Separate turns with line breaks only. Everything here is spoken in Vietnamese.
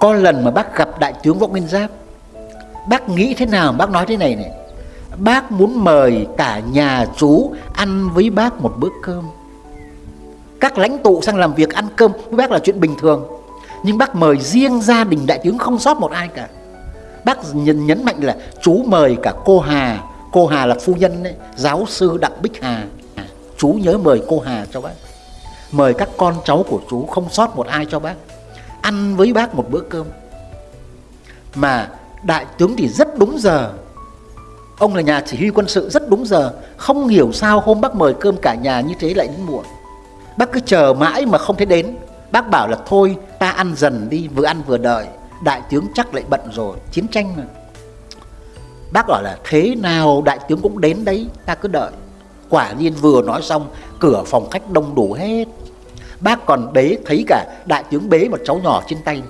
có lần mà bác gặp đại tướng võ nguyên giáp bác nghĩ thế nào bác nói thế này này? Bác muốn mời cả nhà chú ăn với bác một bữa cơm. Các lãnh tụ sang làm việc ăn cơm với bác là chuyện bình thường. Nhưng bác mời riêng gia đình đại tướng không sót một ai cả. Bác nhấn, nhấn mạnh là chú mời cả cô Hà. Cô Hà là phu nhân ấy, giáo sư Đặng Bích Hà. Chú nhớ mời cô Hà cho bác. Mời các con cháu của chú không sót một ai cho bác ăn với bác một bữa cơm. Mà đại tướng thì rất đúng giờ. Ông là nhà chỉ huy quân sự rất đúng giờ, không hiểu sao hôm bác mời cơm cả nhà như thế lại đến muộn. Bác cứ chờ mãi mà không thấy đến. Bác bảo là thôi, ta ăn dần đi, vừa ăn vừa đợi. Đại tướng chắc lại bận rồi, chiến tranh mà. Bác bảo là thế nào đại tướng cũng đến đấy, ta cứ đợi. Quả nhiên vừa nói xong, cửa phòng khách đông đủ hết bác còn bế thấy cả đại tướng bế một cháu nhỏ trên tay.